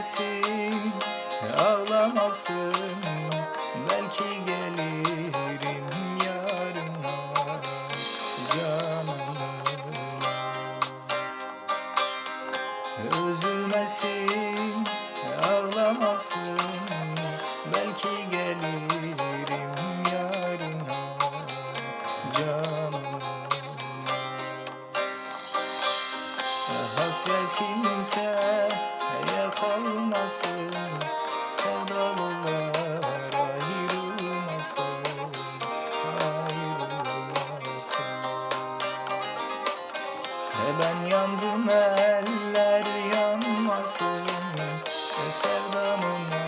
gelsin ağlamasın. Belki gelirim yarına canına. Üzülmesin ağlamasın. Belki gelirim yarına canına. Hasret kimse E ben yandım eller yanmasın E sevdamın